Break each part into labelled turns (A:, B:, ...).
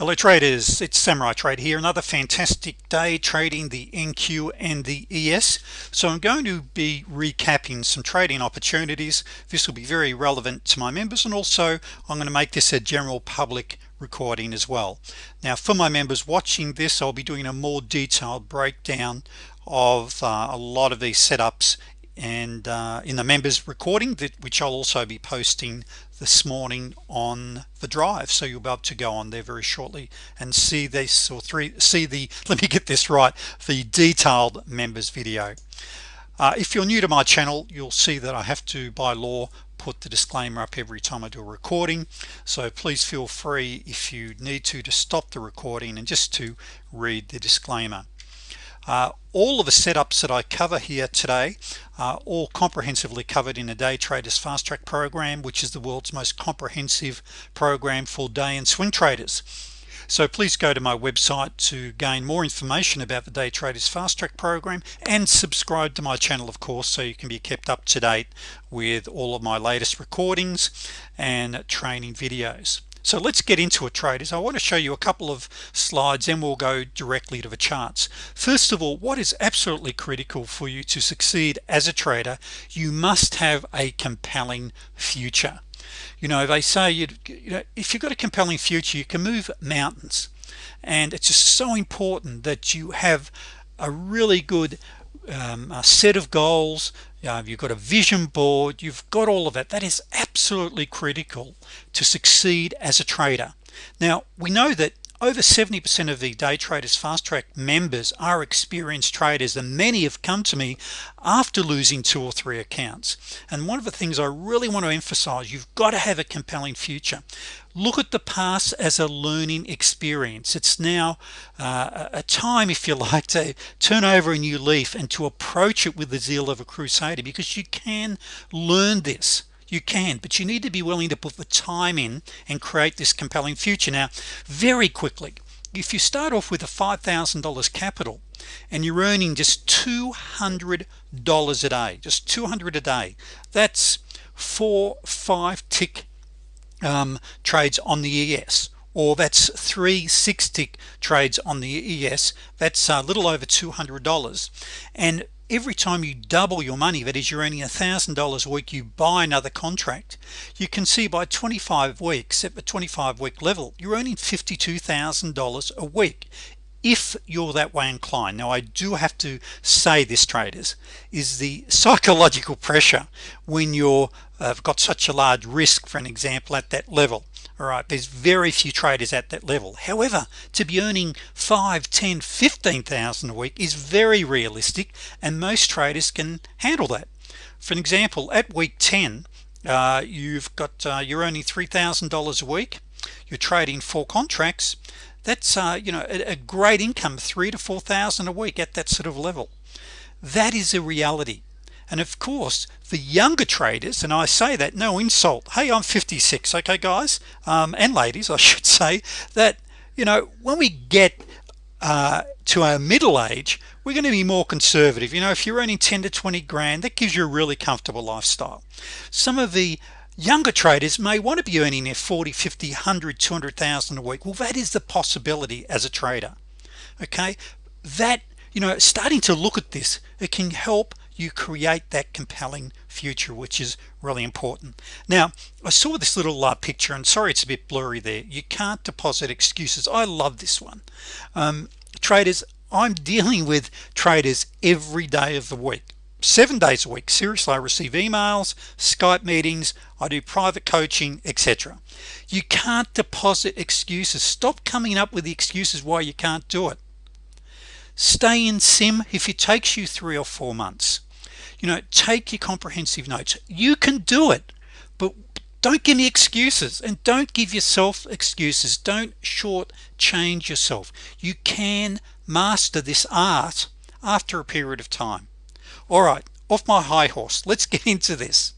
A: hello traders it's samurai trade here. Another fantastic day trading the NQ and the ES so I'm going to be recapping some trading opportunities. This will be very relevant to my members and also I'm going to make this a general public recording as well. Now for my members watching this I'll be doing a more detailed breakdown of uh, a lot of these setups and uh, in the members recording that which I'll also be posting this morning on the drive. So you'll be able to go on there very shortly and see this or three see the let me get this right the detailed members video. Uh, if you're new to my channel you'll see that I have to by law put the disclaimer up every time I do a recording. So please feel free if you need to to stop the recording and just to read the disclaimer uh, all of the setups that I cover here today are all comprehensively covered in a day traders fast track program which is the world's most comprehensive program for day and swing traders. So please go to my website to gain more information about the day traders fast track program and subscribe to my channel of course so you can be kept up to date with all of my latest recordings and training videos so let's get into it traders. I want to show you a couple of slides and we'll go directly to the charts. First of all what is absolutely critical for you to succeed as a trader you must have a compelling future. You know they say you, you know if you've got a compelling future you can move mountains. And it's just so important that you have a really good um, a set of goals. You've got a vision board. You've got all of that. That is absolutely critical to succeed as a trader. Now we know that over 70% of the day traders fast track members are experienced traders and many have come to me after losing two or three accounts. And one of the things I really want to emphasize you've got to have a compelling future. Look at the past as a learning experience. It's now uh, a time if you like to turn over a new leaf and to approach it with the zeal of a crusader because you can learn this you can but you need to be willing to put the time in and create this compelling future. Now very quickly if you start off with a $5,000 capital and you're earning just $200 a day just 200 a day that's four five tick um, trades on the ES or that's three six tick trades on the ES that's a little over $200 and every time you double your money that is you're earning a thousand dollars a week you buy another contract you can see by 25 weeks at the 25 week level you're earning $52,000 a week if you're that way inclined. Now I do have to say this traders is the psychological pressure when you're uh, got such a large risk for an example at that level all right there's very few traders at that level. However to be earning 5 10 15,000 a week is very realistic and most traders can handle that. For an example at week 10 uh, you've got uh, you're earning $3,000 a week you're trading four contracts that's uh, you know a, a great income three to four thousand a week at that sort of level. That is a reality and of course the younger traders and I say that no insult. Hey I'm 56 okay guys? Um, and ladies I should say that you know when we get uh, to our middle age we're going to be more conservative. You know if you're earning 10 to 20 grand that gives you a really comfortable lifestyle. Some of the younger traders may want to be earning their 40 50 100 200,000 a week. Well that is the possibility as a trader okay? That you know starting to look at this it can help you create that compelling future which is really important. Now I saw this little uh, picture and sorry it's a bit blurry there. You can't deposit excuses. I love this one. Um, traders I'm dealing with traders every day of the week. Seven days a week. Seriously I receive emails Skype meetings I do private coaching etc you can't deposit excuses. Stop coming up with the excuses why you can't do it. Stay in sim if it takes you three or four months you know take your comprehensive notes. You can do it but don't give me excuses and don't give yourself excuses. Don't short change yourself. You can master this art after a period of time. All right off my high horse. Let's get into this.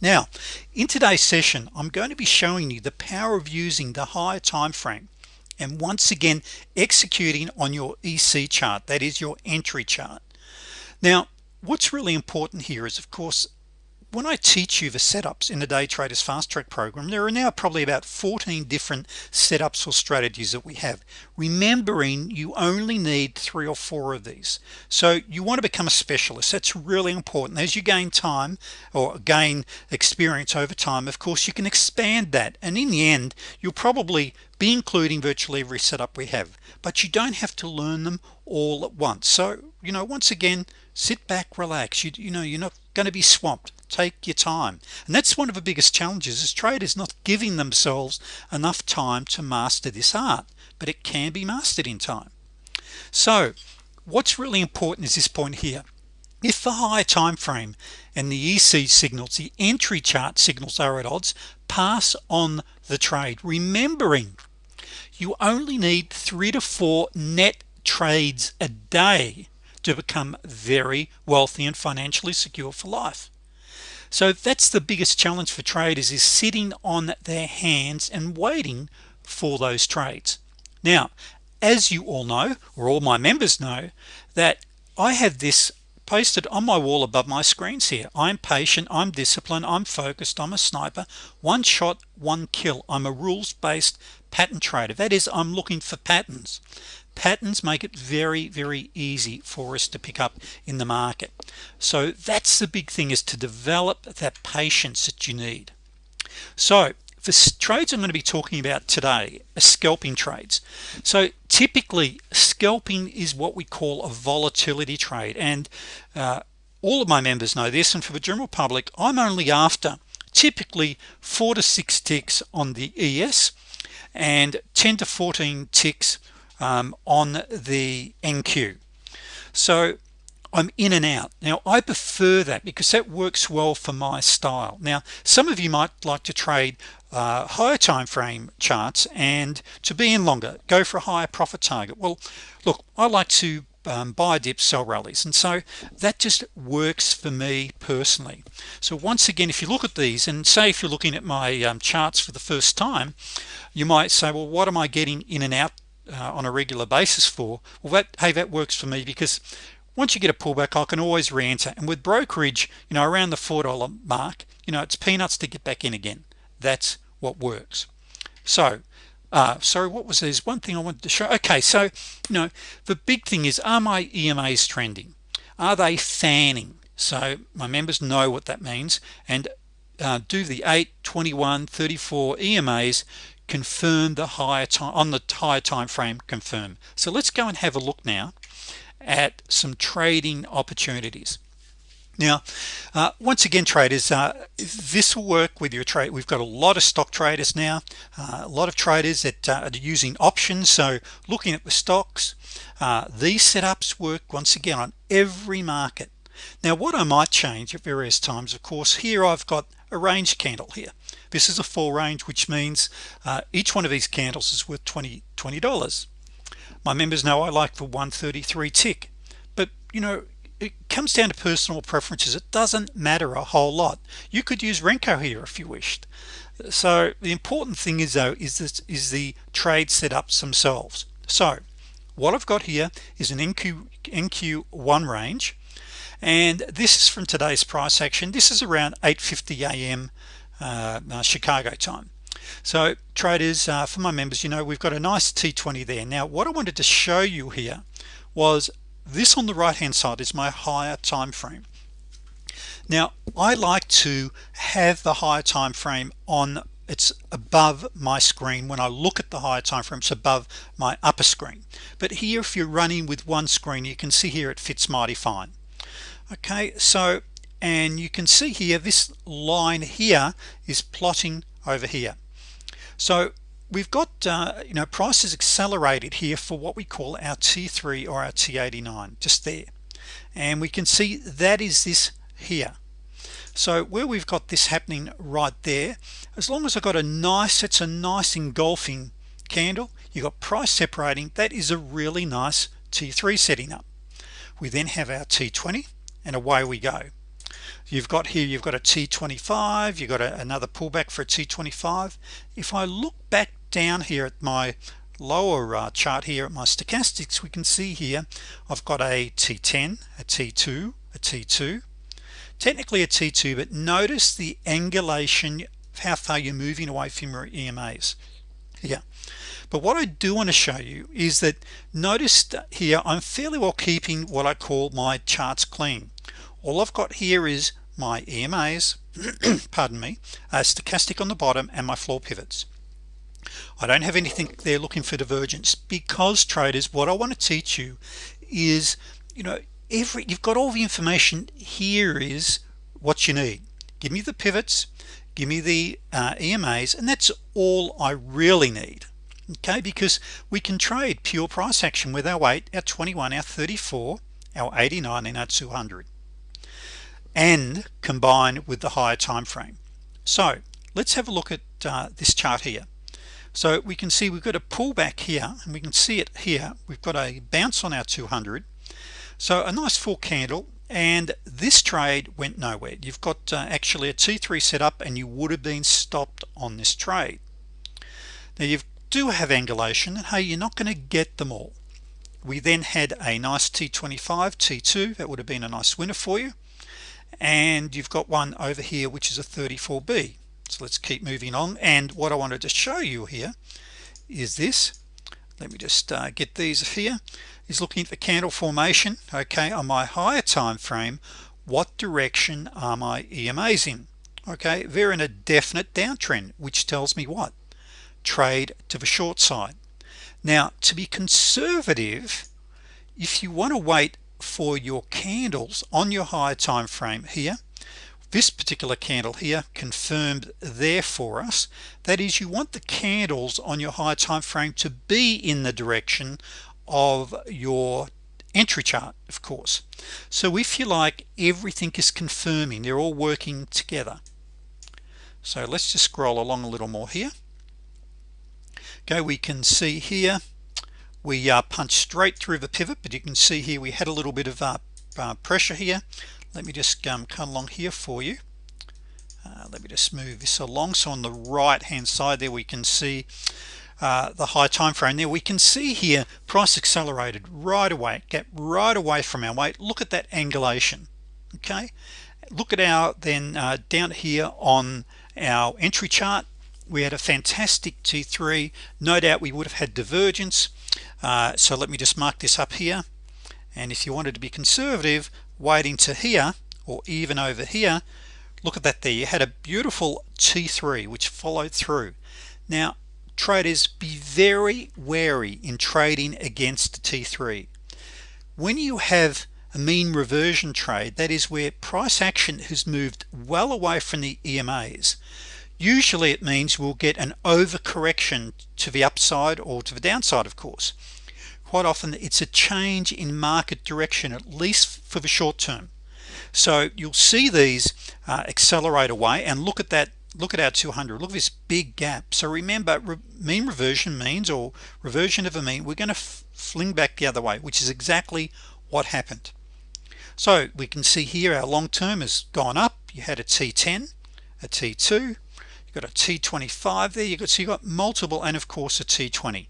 A: Now in today's session I'm going to be showing you the power of using the higher time frame and once again executing on your EC chart that is your entry chart. Now what's really important here is of course when I teach you the setups in the day traders fast track program there are now probably about 14 different setups or strategies that we have. Remembering you only need three or four of these. So you want to become a specialist. That's really important. As you gain time or gain experience over time of course you can expand that. And in the end you'll probably be including virtually every setup we have. But you don't have to learn them all at once. So you know once again sit back relax. You, you know you're not going to be swamped. Take your time. And that's one of the biggest challenges is traders not giving themselves enough time to master this art but it can be mastered in time. So what's really important is this point here. If the high time frame and the EC signals the entry chart signals are at odds pass on the trade. Remembering you only need three to four net trades a day to become very wealthy and financially secure for life. So that's the biggest challenge for traders is sitting on their hands and waiting for those trades. Now as you all know or all my members know that I have this posted on my wall above my screens here. I'm patient I'm disciplined I'm focused I'm a sniper. One shot one kill. I'm a rules-based pattern trader. That is I'm looking for patterns patterns make it very very easy for us to pick up in the market. So that's the big thing is to develop that patience that you need. So for trades I'm going to be talking about today are scalping trades. So typically scalping is what we call a volatility trade and uh, all of my members know this and for the general public I'm only after typically four to six ticks on the ES and 10 to 14 ticks um, on the NQ so I'm in and out. Now I prefer that because that works well for my style. Now some of you might like to trade uh, higher time frame charts and to be in longer. Go for a higher profit target. Well look I like to um, buy dips sell rallies and so that just works for me personally. So once again if you look at these and say if you're looking at my um, charts for the first time you might say well what am I getting in and out uh, on a regular basis for well that hey that works for me because once you get a pullback I can always re-enter. And with brokerage you know around the four dollar mark you know it's peanuts to get back in again. That's what works. So uh, sorry what was this one thing I wanted to show. Okay so you know the big thing is are my EMAs trending? Are they fanning? So my members know what that means. And uh, do the 8 21 34 EMAs confirm the higher time on the higher time frame confirm. So let's go and have a look now at some trading opportunities. Now uh, once again traders uh, this will work with your trade we've got a lot of stock traders now uh, a lot of traders that uh, are using options. So looking at the stocks uh, these setups work once again on every market. Now what I might change at various times of course here I've got a range candle here. This is a full range which means uh, each one of these candles is worth 20 $20 my members know I like the 133 tick but you know it comes down to personal preferences. It doesn't matter a whole lot. You could use Renko here if you wished. So the important thing is though is this is the trade setups themselves. So what I've got here is an NQ NQ1 range and this is from today's price action. This is around 8:50 a.m. Uh, uh, Chicago time. So traders uh, for my members you know we've got a nice t20 there. Now what I wanted to show you here was this on the right hand side is my higher time frame now I like to have the higher time frame on it's above my screen when I look at the higher time frame it's above my upper screen. But here if you're running with one screen you can see here it fits mighty fine okay so and you can see here this line here is plotting over here. So we've got uh, you know prices accelerated here for what we call our t3 or our t89 just there. And we can see that is this here. So where we've got this happening right there as long as I've got a nice it's a nice engulfing candle you got price separating that is a really nice t3 setting up. We then have our t20 and away we go. You've got here you've got a t25 you've got a, another pullback for a t25 if I look back down here at my lower uh, chart here at my stochastics we can see here I've got a t10 a t2 a t2 technically a T2 but notice the angulation how far you're moving away from your EMAs yeah but what I do want to show you is that notice here I'm fairly well keeping what I call my charts clean. All I've got here is my EMAs pardon me a stochastic on the bottom and my floor pivots. I don't have anything there looking for divergence because traders what I want to teach you is you know every you've got all the information here is what you need. Give me the pivots give me the uh, EMAs and that's all I really need okay because we can trade pure price action with our 8 our 21 our 34 our 89 and our 200 and combine with the higher time frame so let's have a look at uh, this chart here. So we can see we've got a pullback here and we can see it here. We've got a bounce on our 200 so a nice full candle and this trade went nowhere. You've got uh, actually a t3 setup and you would have been stopped on this trade. Now you do have angulation and hey you're not going to get them all. We then had a nice t25 t2 that would have been a nice winner for you. And you've got one over here which is a 34b so let's keep moving on. And what I wanted to show you here is this. Let me just uh, get these here. Is looking at the candle formation. Okay on my higher time frame what direction are my EMAs in? Okay they're in a definite downtrend which tells me what trade to the short side. Now to be conservative if you want to wait for your candles on your higher time frame here this particular candle here confirmed there for us. That is you want the candles on your higher time frame to be in the direction of your entry chart of course. So if you like everything is confirming. They're all working together. So let's just scroll along a little more here okay we can see here. We uh, punched straight through the pivot but you can see here we had a little bit of uh, uh, pressure here. Let me just um, come along here for you. Uh, let me just move this along. So on the right hand side there we can see uh, the high time frame there. We can see here price accelerated right away get right away from our 8. Look at that angulation okay? Look at our then uh, down here on our entry chart we had a fantastic t3 no doubt we would have had divergence. Uh, so let me just mark this up here. And if you wanted to be conservative waiting to here or even over here look at that there. You had a beautiful t3 which followed through. Now traders be very wary in trading against t3 when you have a mean reversion trade that is where price action has moved well away from the EMAs usually it means we'll get an overcorrection to the upside or to the downside of course. Quite often it's a change in market direction at least for the short term. So you'll see these uh, accelerate away and look at that look at our 200 look at this big gap. So remember re mean reversion means or reversion of a mean we're going to fling back the other way which is exactly what happened. So we can see here our long term has gone up. You had a t10 a t2 you got a t25 there you got so you got multiple and of course a t20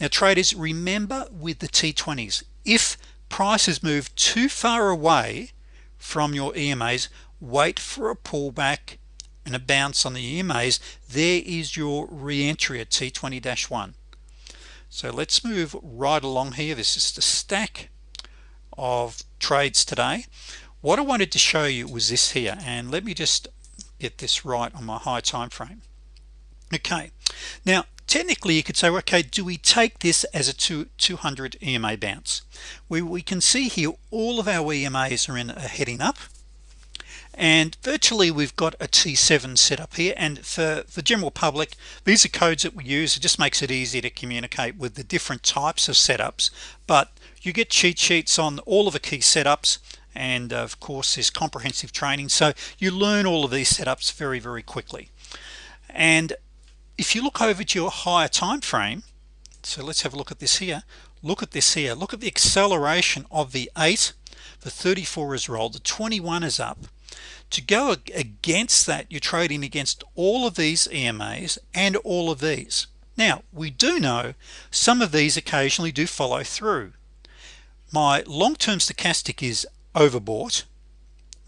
A: now traders remember with the t20s if prices move too far away from your EMAs wait for a pullback and a bounce on the EMAs there is your re-entry at T20-1 so let's move right along here. This is the stack of trades today. What I wanted to show you was this here and let me just get this right on my high time frame okay. Now technically you could say okay do we take this as a two, 200 EMA bounce? We, we can see here all of our EMAs are in a heading up. And virtually we've got a t7 set up here. And for the general public these are codes that we use. It just makes it easy to communicate with the different types of setups. But you get cheat sheets on all of the key setups and uh, of course there's comprehensive training. So you learn all of these setups very very quickly. And if you look over to your higher time frame so let's have a look at this here. Look at this here. Look at the acceleration of the 8 the 34 is rolled. The 21 is up. To go against that you're trading against all of these EMAs and all of these. Now we do know some of these occasionally do follow through. My long-term stochastic is overbought.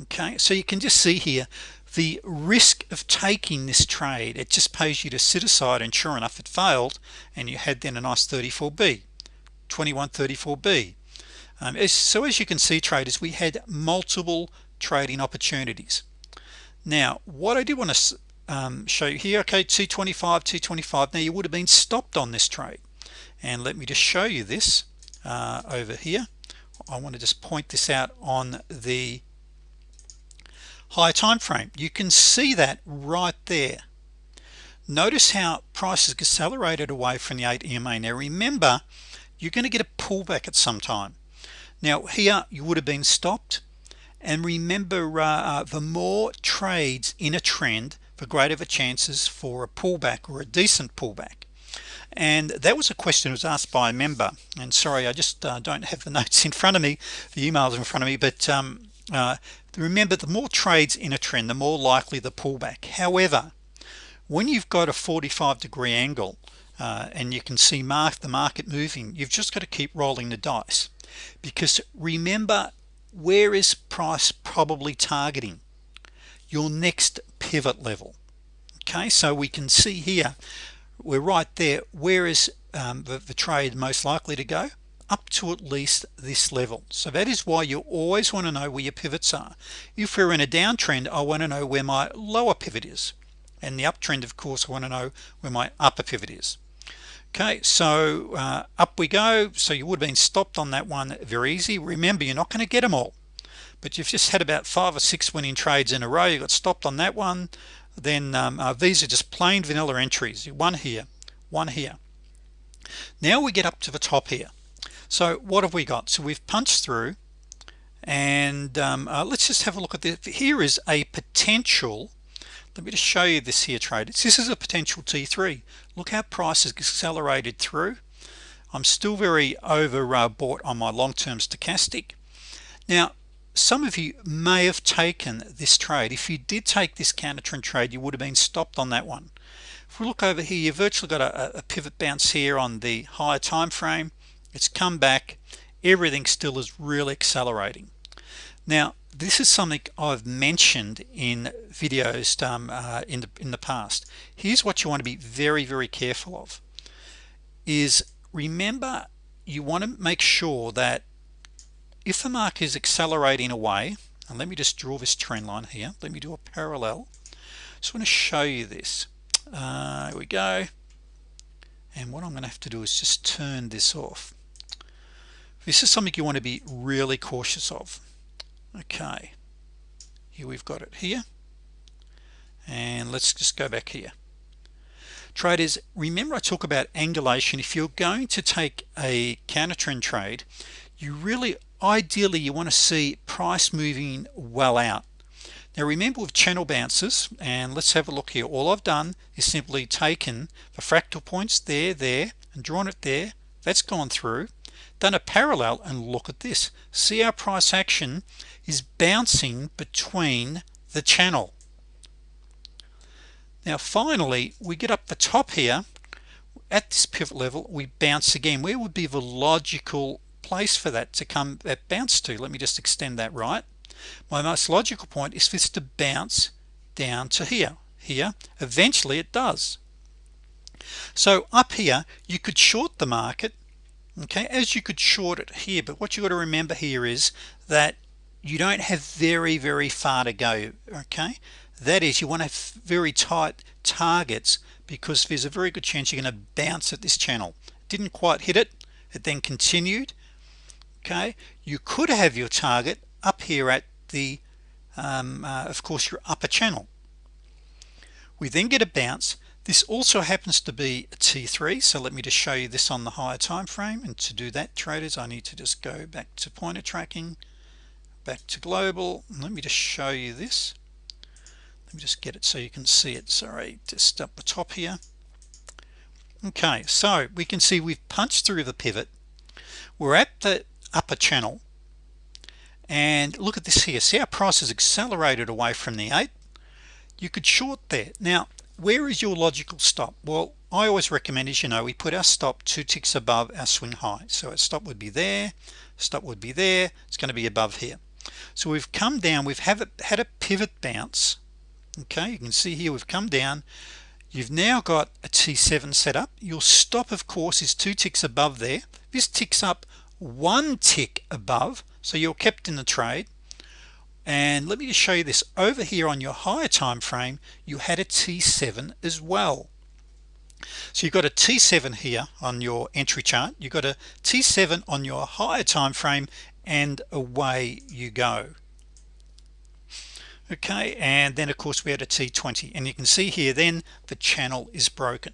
A: Okay so you can just see here the risk of taking this trade. It just pays you to sit aside and sure enough it failed and you had then a nice 34b 2134b um, as, so as you can see traders we had multiple trading opportunities. Now what I do want to um, show you here okay 225 225 now you would have been stopped on this trade. And let me just show you this uh, over here I want to just point this out on the high time frame. You can see that right there. Notice how prices accelerated away from the 8 EMA now remember you're going to get a pullback at some time. Now here you would have been stopped. And remember uh, uh, the more trades in a trend the greater the chances for a pullback or a decent pullback and that was a question was asked by a member. And sorry I just uh, don't have the notes in front of me the emails in front of me but um, uh, remember the more trades in a trend the more likely the pullback. However when you've got a 45 degree angle uh, and you can see mark the market moving you've just got to keep rolling the dice. Because remember where is price probably targeting? Your next pivot level. Okay so we can see here we're right there. Where is um, the, the trade most likely to go? Up to at least this level. So that is why you always want to know where your pivots are. If we're in a downtrend I want to know where my lower pivot is. And the uptrend of course I want to know where my upper pivot is. Okay so uh, up we go. So you would have been stopped on that one. Very easy. Remember you're not going to get them all. But you've just had about five or six winning trades in a row. You got stopped on that one then um, uh, these are just plain vanilla entries. One here one here. Now we get up to the top here. So what have we got? So we've punched through and um, uh, let's just have a look at this here is a potential. Let me just show you this here trade this is a potential t3 look how price has accelerated through. I'm still very over uh, bought on my long-term stochastic. Now some of you may have taken this trade. If you did take this counter trend trade you would have been stopped on that one. If we look over here you've virtually got a, a pivot bounce here on the higher time frame. It's come back. Everything still is really accelerating. Now this is something I've mentioned in videos um, uh, in the in the past. Here's what you want to be very very careful of is remember you want to make sure that if the market is accelerating away and let me just draw this trend line here let me do a parallel. Just want to show you this. Uh, here we go. And what I'm gonna have to do is just turn this off. This is something you want to be really cautious of. Okay. Here we've got it here. And let's just go back here. Traders remember I talk about angulation. If you're going to take a counter trend trade you really ideally you want to see price moving well out. Now remember with channel bounces and let's have a look here. All I've done is simply taken the fractal points there there and drawn it there. That's gone through. Done a parallel and look at this. See our price action is bouncing between the channel. Now finally we get up the top here. At this pivot level we bounce again. Where would be the logical place for that to come that bounce to. Let me just extend that right? My most logical point is for this to bounce down to here. Here eventually it does. So up here you could short the market okay as you could short it here. But what you got to remember here is that you don't have very very far to go okay? That is you want to have very tight targets because there's a very good chance you're going to bounce at this channel. Didn't quite hit it. It then continued okay you could have your target up here at the um, uh, of course your upper channel. We then get a bounce. This also happens to be a t3 so let me just show you this on the higher time frame. And to do that traders I need to just go back to pointer tracking back to global. Let me just show you this. Let me just get it so you can see it. Sorry just up the top here. Okay so we can see we've punched through the pivot. We're at the upper channel. And look at this here. See how price has accelerated away from the 8 you could short there. Now where is your logical stop? Well I always recommend as you know we put our stop two ticks above our swing high. So our stop would be there stop would be there it's going to be above here. So we've come down we've have had a pivot bounce. Okay you can see here we've come down. You've now got a t7 set up. Your stop of course is two ticks above there. This ticks up one tick above so you're kept in the trade. And let me just show you this. Over here on your higher time frame you had a t7 as well. So you've got a t7 here on your entry chart. You've got a t7 on your higher time frame and away you go okay and then of course we had a t20 and you can see here then the channel is broken.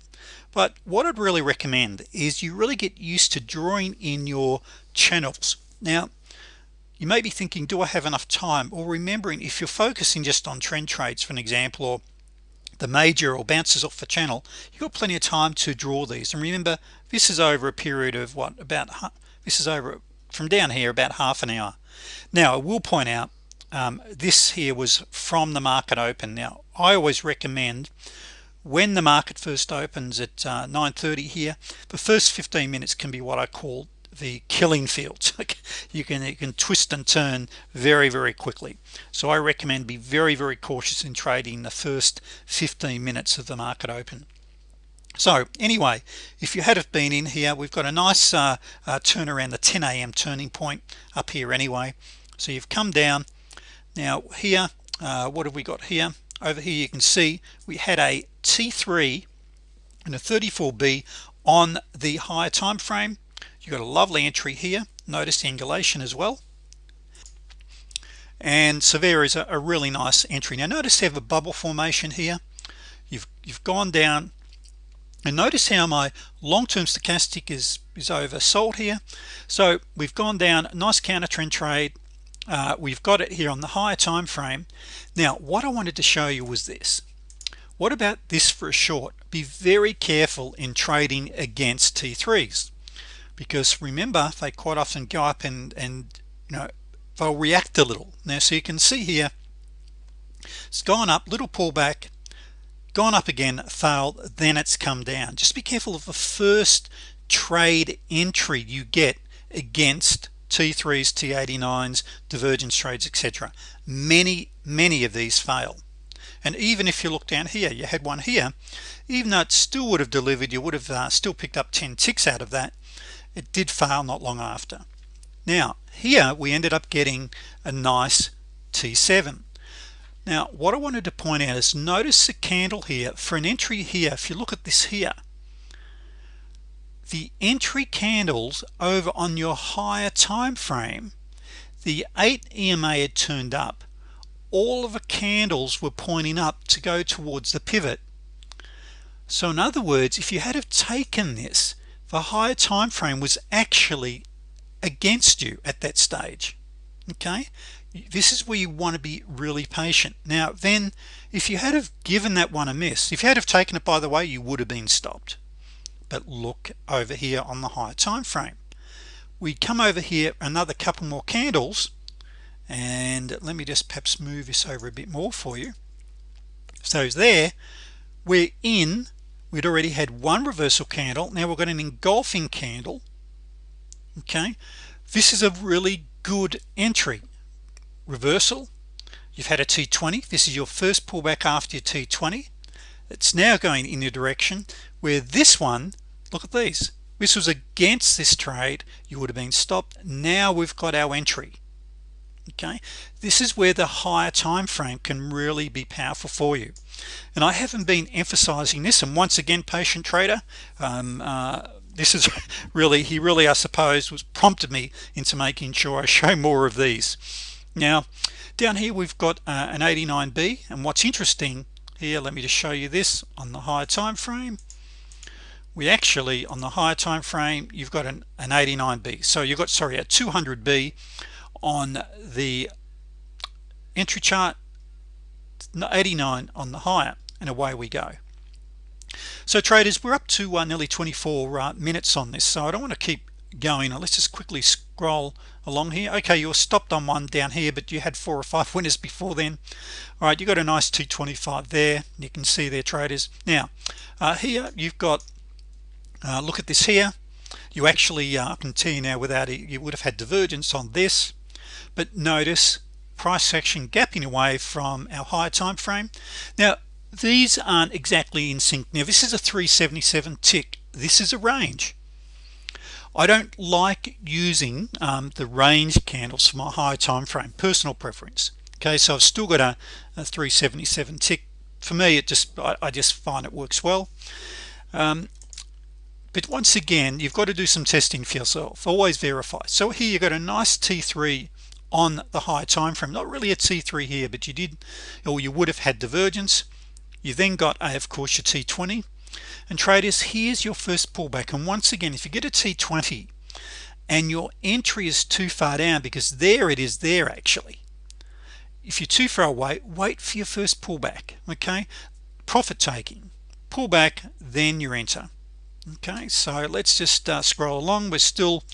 A: But what I'd really recommend is you really get used to drawing in your channels. Now you may be thinking do I have enough time? Or remembering if you're focusing just on trend trades for an example or the major or bounces off the channel you've got plenty of time to draw these. And remember this is over a period of what about this is over from down here about half an hour. Now I will point out um, this here was from the market open. Now I always recommend when the market first opens at uh, 930 here the first 15 minutes can be what I call the killing fields. You can you can twist and turn very very quickly. So I recommend be very very cautious in trading the first 15 minutes of the market open. So anyway if you had have been in here we've got a nice uh, uh, turn around the 10 a.m. turning point up here anyway. So you've come down now here uh, what have we got here? Over here you can see we had a t3 and a 34b on the higher time frame you got a lovely entry here. Notice the angulation as well. And severe is a, a really nice entry. Now notice they have a bubble formation here. You've you've gone down. And notice how my long-term stochastic is is oversold here. So we've gone down. Nice counter trend trade uh, we've got it here on the higher time frame. Now what I wanted to show you was this. What about this for a short? Be very careful in trading against t3s because remember they quite often go up and and you know they'll react a little. Now so you can see here it's gone up little pullback gone up again failed then it's come down. Just be careful of the first trade entry you get against t3s t89s divergence trades etc many many of these fail. And even if you look down here you had one here even though it still would have delivered you would have uh, still picked up 10 ticks out of that it did fail not long after. Now here we ended up getting a nice t7 now what I wanted to point out is notice the candle here for an entry here. If you look at this here the entry candles over on your higher time frame. The 8 EMA had turned up. All of the candles were pointing up to go towards the pivot. So in other words if you had have taken this the higher time frame was actually against you at that stage. Okay? This is where you want to be really patient. Now then if you had have given that one a miss if you had have taken it by the way you would have been stopped but look over here on the higher time frame. We come over here another couple more candles and let me just perhaps move this over a bit more for you. So there. We're in we'd already had one reversal candle. Now we've got an engulfing candle. Okay. This is a really good entry. Reversal. You've had a t20 this is your first pullback after your t20 it's now going in the direction where this one look at these. This was against this trade. You would have been stopped. Now we've got our entry. Okay? This is where the higher time frame can really be powerful for you. And I haven't been emphasizing this. And once again patient trader um, uh, this is really he really I suppose was prompted me into making sure I show more of these. Now down here we've got uh, an 89b and what's interesting here let me just show you this on the higher time frame we actually on the higher time frame you've got an, an 89b so you've got sorry a 200b on the entry chart 89 on the higher and away we go. So traders we're up to uh, nearly 24 uh, minutes on this so I don't want to keep going let's just quickly scroll along here. Okay you're stopped on one down here but you had four or five winners before then. All right you got a nice 225 there you can see there traders. Now uh, here you've got uh, look at this here. You actually uh, I can tell you now without it you would have had divergence on this but notice price action gapping away from our higher time frame. Now these aren't exactly in sync. Now this is a 377 tick. This is a range. I don't like using um, the range candles for my high time frame personal preference. Okay so I've still got a, a 377 tick. For me it just I, I just find it works well. Um, but once again you've got to do some testing for yourself. Always verify. So here you got a nice t3 on the high time frame. Not really a t3 here but you did or you would have had divergence. You then got a of course your t20 and traders here's your first pullback. And once again if you get a t20 and your entry is too far down because there it is there actually if you're too far away wait for your first pullback okay? Profit taking. Pullback then you enter okay so let's just uh, scroll along. We're still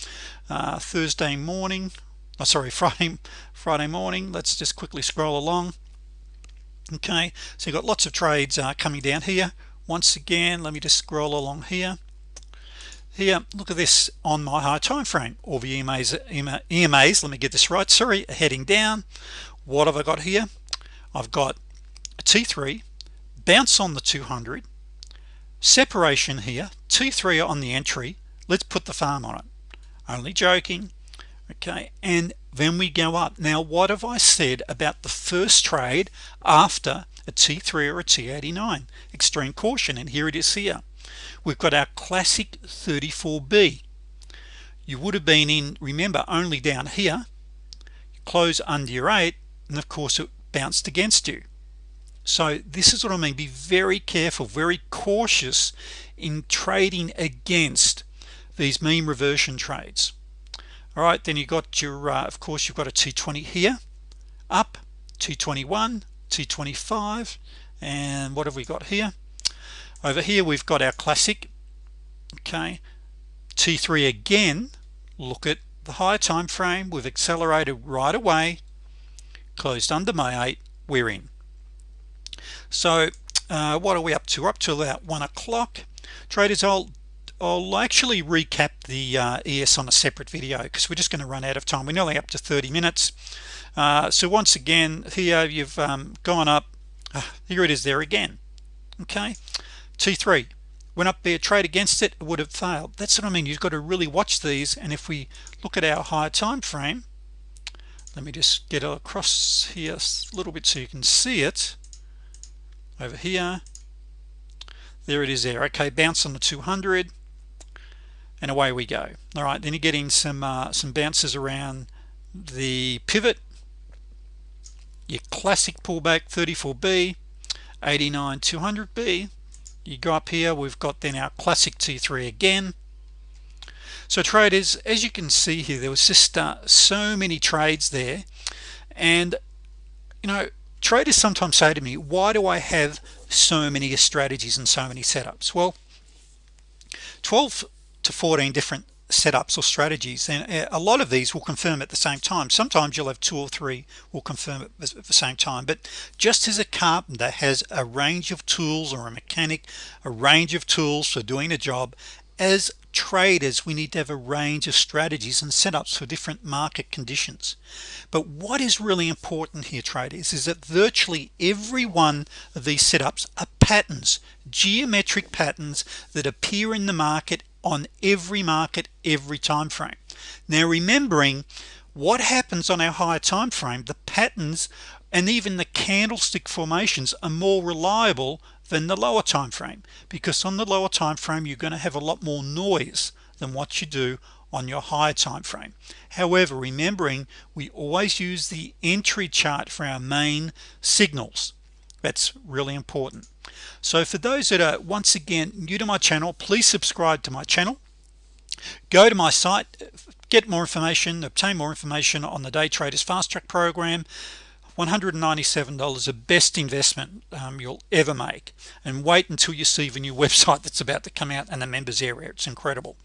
A: uh, Thursday morning oh, sorry Friday Friday morning. Let's just quickly scroll along. Okay so you've got lots of trades uh, coming down here. Once again let me just scroll along here. Here look at this on my high time frame. Or the EMAs EMAs let me get this right sorry heading down. What have I got here? I've got a t3 bounce on the 200 separation here t3 on the entry let's put the farm on it. Only joking. Okay and then we go up. Now what have I said about the first trade after a t3 or a t89 extreme caution and here it is here. We've got our classic 34b you would have been in remember only down here. You close under your 8 and of course it bounced against you so this is what I mean. Be very careful very cautious in trading against these mean reversion trades. All right then you got your uh, of course you've got a t20 here up t21 t25 and what have we got here? Over here we've got our classic okay? T3 again. Look at the higher time frame. We've accelerated right away. Closed under my 8 we're in so uh, what are we up to? We're up to about one o'clock. Traders I'll I'll actually recap the uh, ES on a separate video because we're just going to run out of time. We're nearly up to 30 minutes. Uh, so once again here you've um, gone up. Uh, here it is there again. Okay. T3 went up there trade against it, it would have failed. That's what I mean. You've got to really watch these and if we look at our higher time frame let me just get across here a little bit so you can see it over here. There it is there. Okay bounce on the 200 and away we go. All right then you're getting some uh, some bounces around the pivot. Your classic pullback 34b 89 200b you go up here we've got then our classic t3 again. So traders as you can see here there was just uh, so many trades there. And you know traders sometimes say to me why do I have so many strategies and so many setups? Well 12 to 14 different setups or strategies and uh, a lot of these will confirm at the same time. Sometimes you'll have two or three will confirm at the same time but just as a carpenter has a range of tools or a mechanic a range of tools for doing a job as traders we need to have a range of strategies and setups for different market conditions. But what is really important here traders is that virtually every one of these setups are patterns geometric patterns that appear in the market on every market every time frame. Now remembering what happens on our higher time frame the patterns and even the candlestick formations are more reliable than the lower time frame because on the lower time frame you're going to have a lot more noise than what you do on your higher time frame however remembering we always use the entry chart for our main signals. That's really important. So for those that are once again new to my channel please subscribe to my channel. Go to my site get more information obtain more information on the day traders fast track program $197 the best investment um, you'll ever make. And wait until you see the new website that's about to come out and the members area. It's incredible.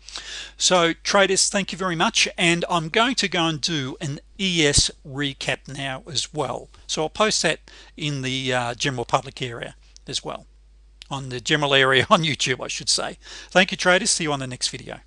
A: So traders thank you very much. And I'm going to go and do an ES recap now as well. So I'll post that in the uh, general public area as well. On the general area on YouTube I should say. Thank you traders. See you on the next video